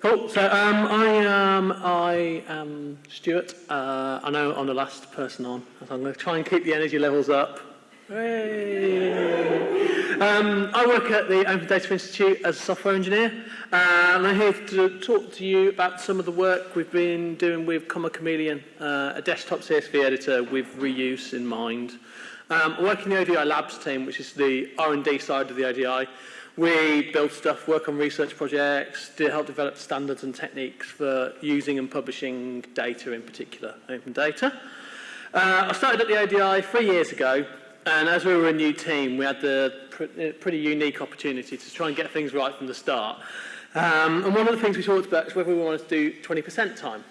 Cool. So um, I, um, I am Stuart. Uh, I know I'm the last person on, so I'm going to try and keep the energy levels up. Um, I work at the Open Data Institute as a software engineer, uh, and I'm here to talk to you about some of the work we've been doing with Comma Chameleon, uh, a desktop CSV editor with reuse in mind. Um, I work in the ODI Labs team, which is the R&D side of the ODI. We build stuff, work on research projects, to help develop standards and techniques for using and publishing data, in particular, open data. Uh, I started at the ODI three years ago, and as we were a new team, we had the pr uh, pretty unique opportunity to try and get things right from the start. Um, and one of the things we talked about is whether we wanted to do 20% time,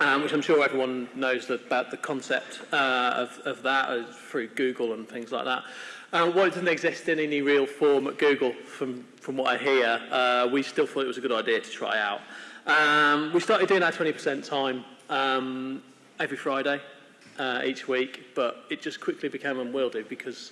um, which I'm sure everyone knows about the concept uh, of, of that uh, through Google and things like that. Um, while it doesn't exist in any real form at Google, from, from what I hear, uh, we still thought it was a good idea to try out. Um, we started doing our 20% time um, every Friday uh, each week, but it just quickly became unwieldy because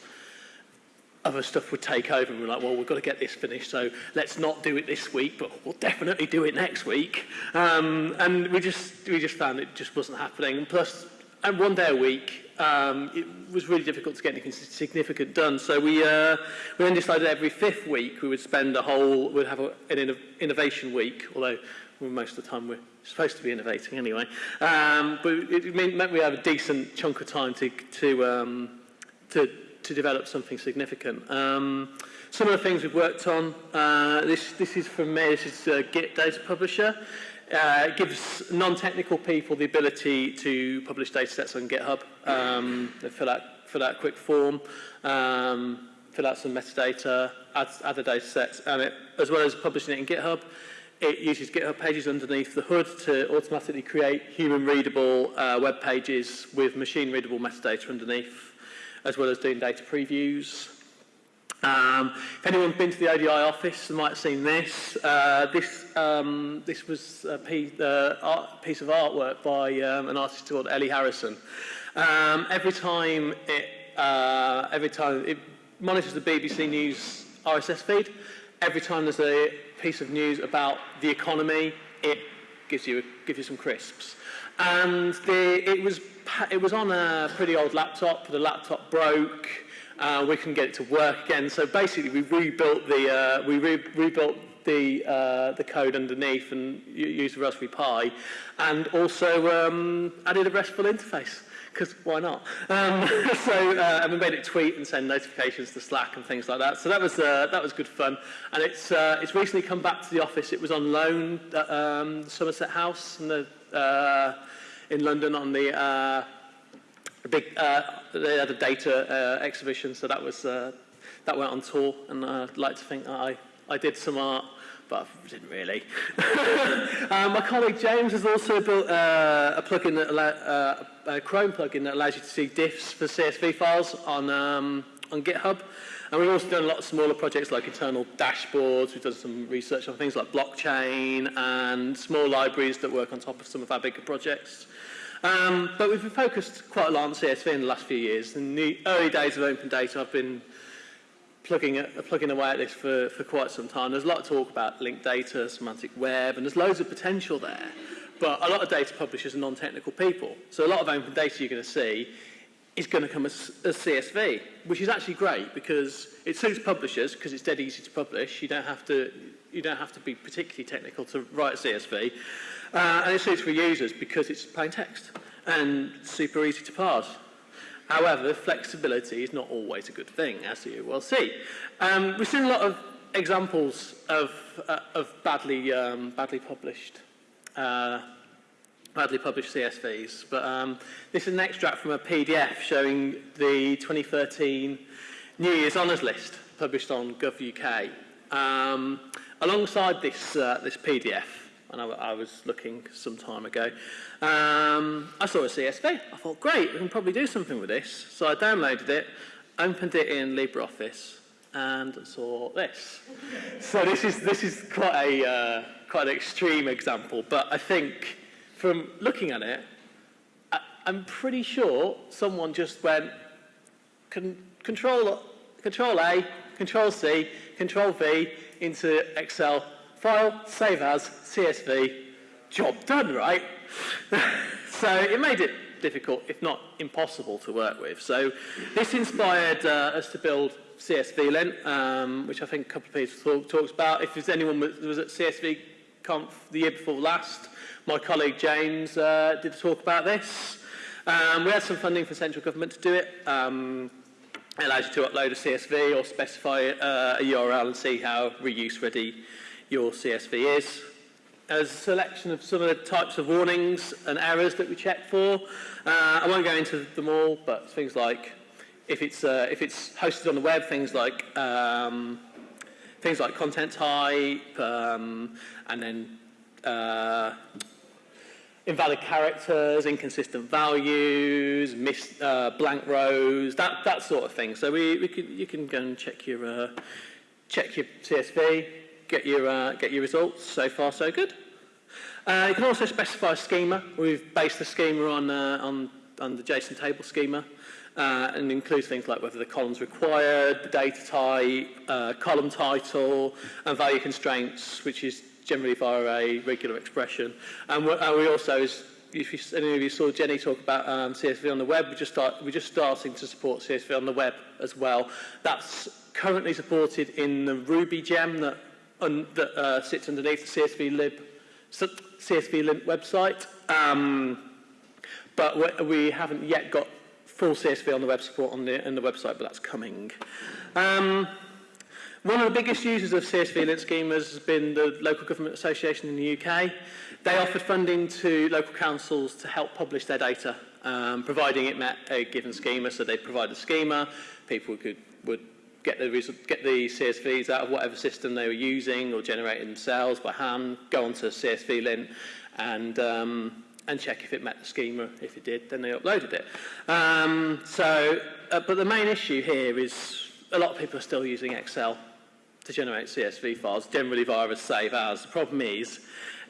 other stuff would take over and we're like, well, we've got to get this finished, so let's not do it this week, but we'll definitely do it next week. Um, and we just, we just found it just wasn't happening. And plus, and one day a week, um, it was really difficult to get anything significant done. So we, uh, we then decided every fifth week we would spend a whole, we'd have a, an innovation week, although most of the time we're supposed to be innovating anyway. Um, but it meant we have a decent chunk of time to, to, um, to, to develop something significant. Um, some of the things we've worked on, uh, this, this is from me, this is uh, Git Data Publisher. uh, gives non-technical people the ability to publish data sets on GitHub. Um, they fill out, fill out a quick form, um, fill out some metadata, add, add the data sets, and it, as well as publishing it in GitHub, it uses GitHub pages underneath the hood to automatically create human readable uh, web pages with machine readable metadata underneath, as well as doing data previews. Um, if anyone's been to the ODI office, they might have seen this. Uh, this, um, this was a piece, uh, art, piece of artwork by um, an artist called Ellie Harrison. Um, every time it, uh, every time it monitors the BBC News RSS feed, every time there's a piece of news about the economy, it gives you, gives you some crisps. And the, it, was, it was on a pretty old laptop. The laptop broke. Uh, we couldn't get it to work again. So basically, we rebuilt the, uh, we re rebuilt the, uh, the code underneath and used Raspberry Pi, and also um, added a RESTful interface because why not? Um, so, uh, and we made it tweet and send notifications to Slack and things like that. So that was, uh, that was good fun. And it's, uh, it's recently come back to the office. It was on loan at um, Somerset House in, the, uh, in London on the, uh, big, uh, they had a data uh, exhibition. So that was, uh, that went on tour. And I'd like to think that I, I did some art but I didn't really. um, my colleague James has also built uh, a plugin that uh, a Chrome plugin that allows you to see diffs for CSV files on, um, on GitHub. And we've also done a lot of smaller projects like internal dashboards. We've done some research on things like blockchain and small libraries that work on top of some of our bigger projects. Um, but we've been focused quite a lot on CSV in the last few years. In the early days of open data, I've been plugging, plugging away at this for, for quite some time. There's a lot of talk about linked data, semantic web, and there's loads of potential there. But a lot of data publishers are non-technical people. So a lot of open data you're going to see is going to come as, CSV, which is actually great because it suits publishers because it's dead easy to publish. You don't have to, you don't have to be particularly technical to write CSV. Uh, and it suits for users because it's plain text and super easy to parse. However, flexibility is not always a good thing, as you will see. Um, we've seen a lot of examples of, uh, of badly, um, badly published uh, badly published CSVs, but um, this is an extract from a PDF showing the 2013 New Year's Honours List published on Gov.uk. Um, alongside this, uh, this PDF, and I, I was looking some time ago, um, I saw a CSV. I thought, great, we can probably do something with this. So I downloaded it, opened it in LibreOffice, and saw this. so this is, this is quite, a, uh, quite an extreme example, but I think from looking at it, I, I'm pretty sure someone just went, con control, control A, Control C, Control V into Excel file, save as, CSV, job done, right? so it made it difficult, if not impossible, to work with. So this inspired uh, us to build CSV Lint, um, which I think a couple of people talk, about. If there's anyone that was at CSV Conf the year before last, my colleague James uh, did a talk about this. Um, we had some funding for central government to do it. Um, it allows you to upload a CSV or specify uh, a URL and see how reuse ready your CSV is. As a selection of some of the types of warnings and errors that we check for. Uh, I won't go into them all, but things like if it's, uh, if it's hosted on the web, things like um, things like content type, um, and then uh, invalid characters, inconsistent values, missed, uh, blank rows, that, that sort of thing. So we, we you can go and check your, uh, check your CSV, get your, uh, get your results. So far, so good. Uh, you can also specify a schema. We've based the schema on, uh, on, on the JSON table schema. Uh, and includes things like whether the column's required, the data type, uh, column title, and value constraints, which is generally via a regular expression. And, we also, as if you, any of you saw Jeni talk about um, CSV on the web, we just start, we're just starting to support CSV on the web as well. That's currently supported in the Ruby gem that, un, that uh, sits underneath the CSV lint, CSV lint website. Um, but we haven't yet got full CSV on the web support on the, on the website, but that's coming. Um, one of the biggest users of CSV lint schemas has been the Local Government Association in the UK. They offered funding to local councils to help publish their data, um, providing it met a given schema. So they provide a schema, people could, would get the, get the CSVs out of whatever system they were using or generate themselves by hand, go onto CSV lint and um, and check if it met the schema. If it did, then they uploaded it. Um, so, uh, but the main issue here is a lot of people are still using Excel to generate CSV files, generally via a save as. The problem is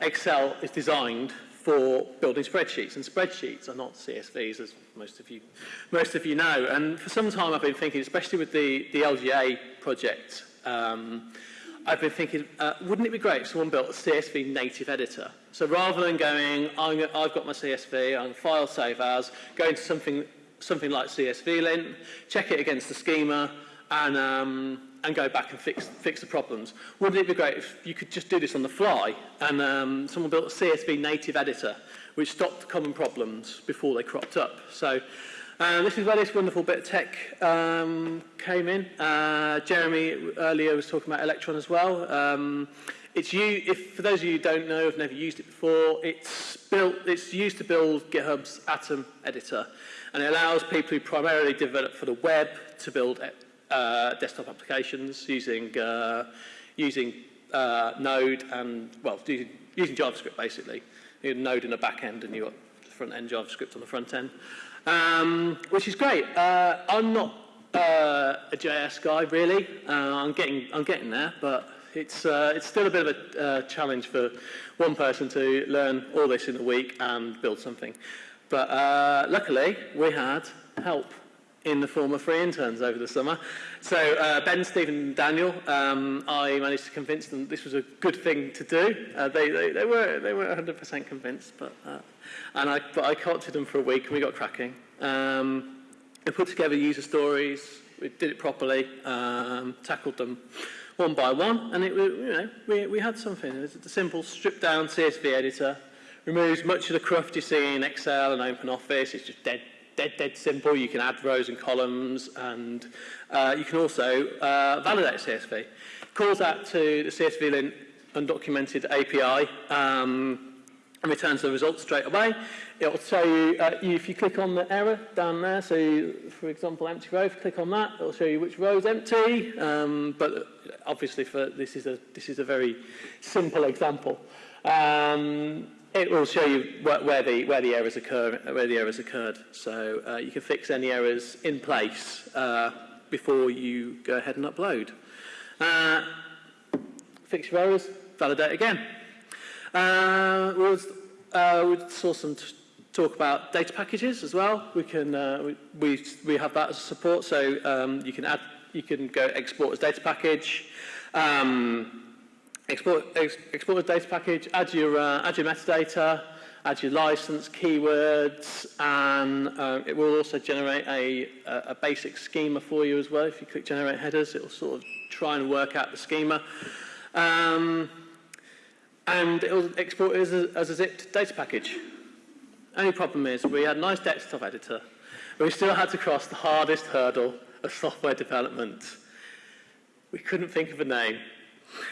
Excel is designed for building spreadsheets, and spreadsheets are not CSVs, as most of you, most of you know. And for some time I've been thinking, especially with the, the LGA project, um, I've been thinking, uh, wouldn't it be great if someone built a CSV native editor? So rather than going, i have got my CSV, I'm file save as, go into something, something like CSV lint, check it against the schema, and, um, and go back and fix, fix the problems. Wouldn't it be great if you could just do this on the fly and um, someone built a CSV native editor which stopped common problems before they cropped up? So uh, this is where this wonderful bit of tech um, came in. Uh, Jeremy earlier was talking about Electron as well. Um, it's you, if for those of you who don't know, have never used it before, it's built, it's used to build GitHub's Atom editor, and it allows people who primarily develop for the web to build uh, desktop applications using, uh, using uh, Node and, well, using, JavaScript basically. You have Node in the back end and you've got front-end JavaScript on the front end, um, which is great. Uh, I'm not uh, a JS guy really. Uh, I'm getting I'm getting there, but it's uh, it's still a bit of a uh, challenge for one person to learn all this in a week and build something. But uh, luckily, we had help in the form of free interns over the summer. So uh, Ben, Stephen and Daniel, um, I managed to convince them this was a good thing to do. Uh, they, they, they, were, they were 100% convinced, but, uh, and I, but I them for a week and we got cracking. Um, we put together user stories, we did it properly, um, tackled them one by one, and it, you know, we, we had something. It was a simple stripped down CSV editor, removes much of the cruft you see in Excel and OpenOffice, it's just dead dead, dead simple. You can add rows and columns, and uh, you can also uh, validate CSV. Calls out to the CSV lint undocumented API um, and returns the results straight away. It will show you, uh, if you click on the error down there, so you, for example, empty row, if you click on that, it will show you which row is empty, um, but obviously for, this, is a, this is a very simple example. Um, it will show you where, where, the, where, the, errors occur, where the errors occurred. So uh, you can fix any errors in place uh, before you go ahead and upload. Uh, fix your errors, validate again. Uh, we saw some talk about data packages as well. We can uh, we, we have that as support, so um, you can add you can go export as data package. Um, export, ex, export a data package, add your, uh, add your metadata, add your license, keywords, and uh, it will also generate a, a, a basic schema for you as well. If you click generate headers, it will sort of try and work out the schema. Um, and it will export it as a, as a zipped data package. Only problem is we had a nice desktop editor, but we still had to cross the hardest hurdle of software development. We couldn't think of a name.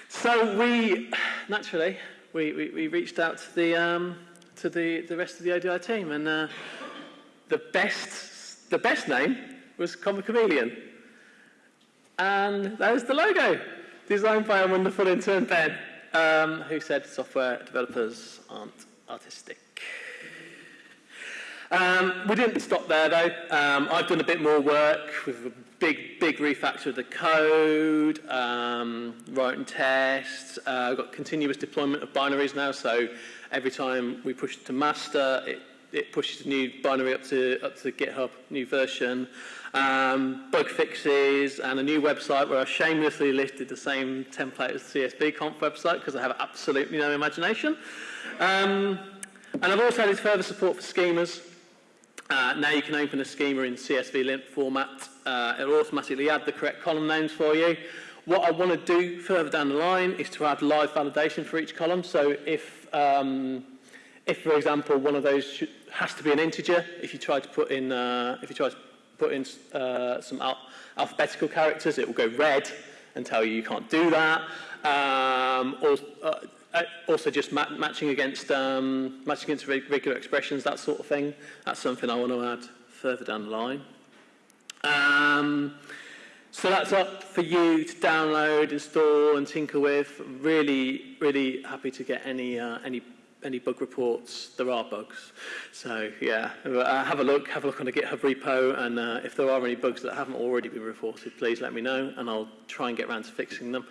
So we, naturally, we, we, we reached out to the, um, to the, the rest of the ODI team, and uh, the, best, the best name was Comma Chameleon. And that was the logo, designed by a wonderful intern, Ben, um, who said software developers aren't artistic. Um, we didn't stop there though. Um, I've done a bit more work with a big, big refactor of the code, um, writing tests. Uh, I've got continuous deployment of binaries now, so every time we push to master, it, it pushes a new binary up to, up to GitHub, new version. Um, bug fixes and a new website where I shamelessly listed the same template as the CSV conf website because I have absolutely no imagination. Um, and I've also added further support for schemas. Uh, now you can open a schema in CSV lint format. Uh, it'll automatically add the correct column names for you. What I want to do further down the line is to add live validation for each column. So if, um, if for example, one of those has to be an integer, if you try to put in, uh, if you try to put in uh, some al alphabetical characters, it will go red and tell you you can't do that. Um, or, uh, uh, also just ma matching against um, matching against regular expressions, that sort of thing. That's something I want to add further down the line. Um, so that's up for you to download, install, and tinker with. Really, really happy to get any uh, any any bug reports. There are bugs, so yeah, uh, have a look. Have a look on the GitHub repo, and uh, if there are any bugs that haven't already been reported, please let me know, and I'll try and get around to fixing them.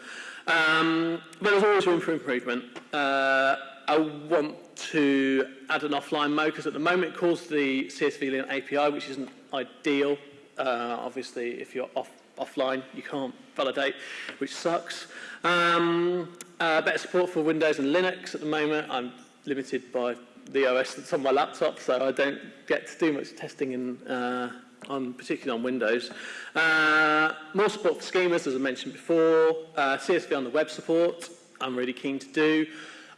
Um, but there's always room for improvement. Uh, I want to add an offline mode because at the moment it calls the CSV API, which isn't ideal. Uh, obviously, if you're off, offline, you can't validate, which sucks. Um, uh, better support for Windows and Linux at the moment. I'm limited by the OS that's on my laptop, so I don't get to do much testing in, uh, on, particularly on Windows. Uh, more support for schemas, as I mentioned before. Uh, CSV on the web support, I'm really keen to do.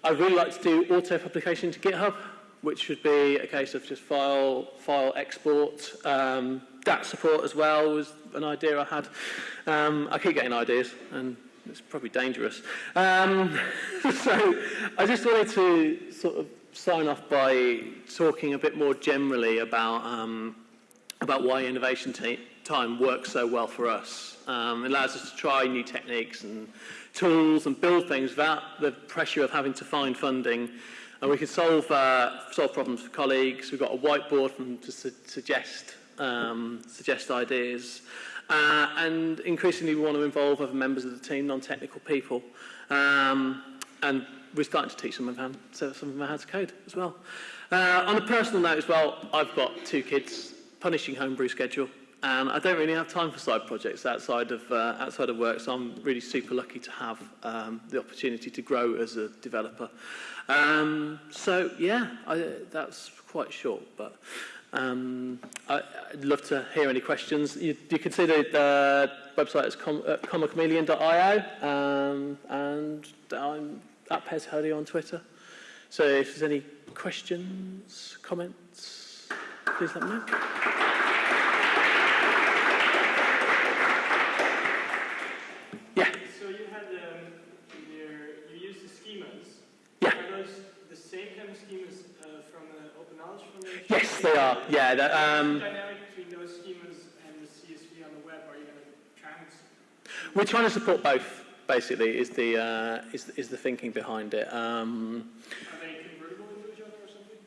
I'd really like to do auto-publication to GitHub, which should be a case of just file, file export. Um, that support as well was an idea I had. Um, I keep getting ideas, and it's probably dangerous. Um, so I just wanted to sort of sign off by talking a bit more generally about um, about why innovation time works so well for us. Um, it allows us to try new techniques and tools and build things without the pressure of having to find funding. And we can solve, uh, solve problems for colleagues. We've got a whiteboard them to su suggest, um, suggest ideas. Uh, and increasingly we want to involve other members of the team, non-technical people. Um, and we're starting to teach some of, them, some of them how to code as well. Uh, on a personal note as well, I've got two kids, punishing homebrew schedule. And I don't really have time for side projects outside of, uh, outside of work, so I'm really super lucky to have um, the opportunity to grow as a developer. Um, so, yeah, I, that's quite short, but um, I, would love to hear any questions. You, you can see the, website is com, uh, um, and I'm at Pez on Twitter. So if there's any questions, comments, please let me know. Yeah. So you had um, your, you used the schemas. Yeah. Are those the same kind of schemas uh, Knowledge Foundation? Yes, they are. Yeah. That, um, dynamic between those schemas and the CSV on the web? Are you going to try and? we're trying to support both. Basically, is the uh, is is the thinking behind it. Um, Are they convertible into each other or something?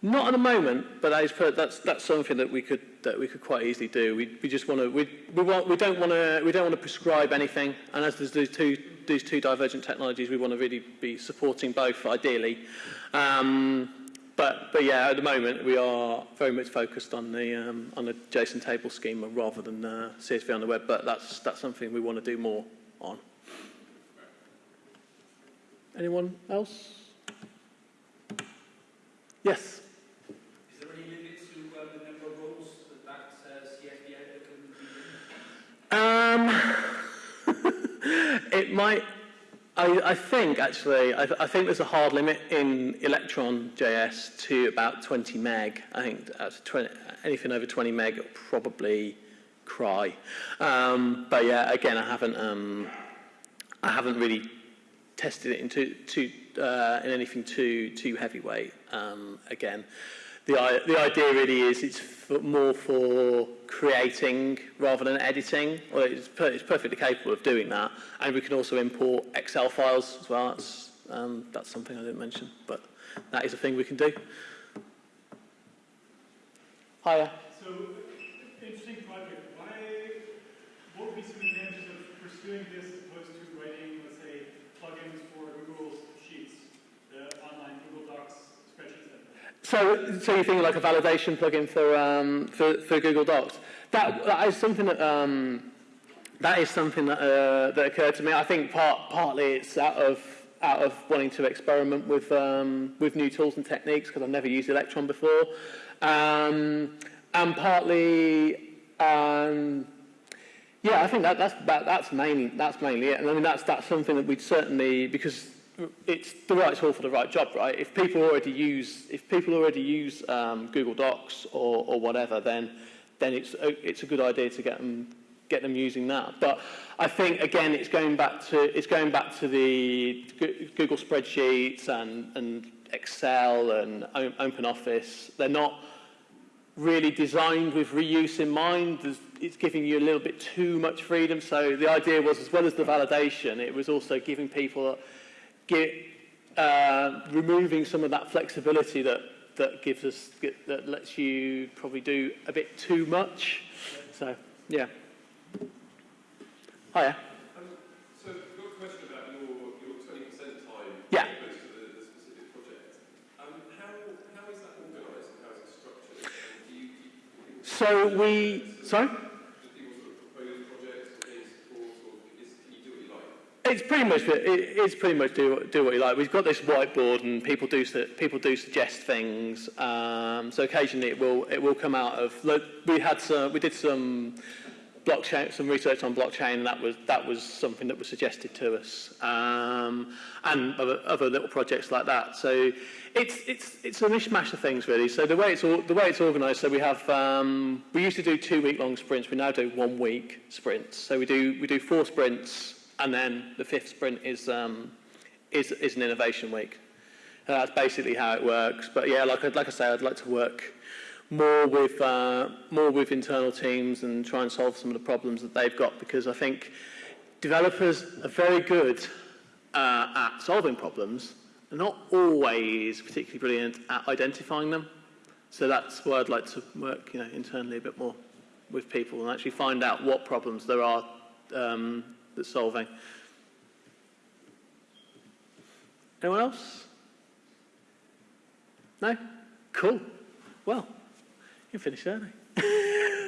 Not at the moment, but that is, that's that's something that we could that we could quite easily do. We we just want to we we want we don't want to we don't want to prescribe anything. And as there's these two these two divergent technologies, we want to really be supporting both ideally. Um, but but yeah, at the moment we are very much focused on the um, on the JSON table schema rather than uh, CSV on the web. But that's that's something we want to do more on. Anyone else? Yes. Is there any limit to uh, the number of roles that that uh, CSV editor can be in? Um, it might. I, I think actually, I, I think there's a hard limit in Electron JS to about 20 meg. I think that's 20, anything over 20 meg, it'll probably cry. Um, but yeah, again, I haven't. Um, I haven't really tested it into too, uh, in anything too too heavyweight. Um, again, the the idea really is it's more for creating rather than editing. Well, it's, per, it's perfectly capable of doing that, and we can also import Excel files as well. That's um, that's something I didn't mention, but that is a thing we can do. Hiya. So, interesting project. Why, what would be some advantages of pursuing this as opposed to writing, let's say, plugins for Google Sheets, the online Google Docs spreadsheets? editor? So, so you think like a validation plugin for um, for, for Google Docs? That, that is something that um, that is something that uh, that occurred to me. I think part partly it's out of out of wanting to experiment with um, with new tools and techniques because I've never used Electron before, um, and partly. Um, yeah, I think that, that's that, that's mainly that's mainly it, and I mean that's that's something that we'd certainly because it's the right tool for the right job, right? If people already use if people already use um, Google Docs or, or whatever, then then it's a, it's a good idea to get them get them using that. But I think again, it's going back to it's going back to the Google spreadsheets and and Excel and O- OpenOffice. They're not really designed with reuse in mind. There's, it's giving you a little bit too much freedom. So the idea was, as well as the validation, it was also giving people, get, uh, removing some of that flexibility that, that gives us, that lets you probably do a bit too much. So, yeah. Hiya. Um, so, I've got It's pretty much it's pretty much do do what you like. We've got this whiteboard and people do people do suggest things. Um, so occasionally it will it will come out of. Look, we had some we did some blockchain some research on blockchain and that was that was something that was suggested to us um, and other, other little projects like that. So it's it's it's a mishmash of things really. So the way it's the way it's organised. So we have um, we used to do two week long sprints. We now do one week sprints. So we do we do four sprints and then the fifth sprint is um, is is an innovation week. And that's basically how it works. But yeah, like I- like I say, I'd like to work more with uh, more with internal teams and try and solve some of the problems that they've got because I think developers are very good uh, at solving problems. They're not always particularly brilliant at identifying them. So that's where I'd like to work, you know, internally a bit more with people and actually find out what problems there are um, that's solving. Anyone else? No? Cool. Well, you finished early.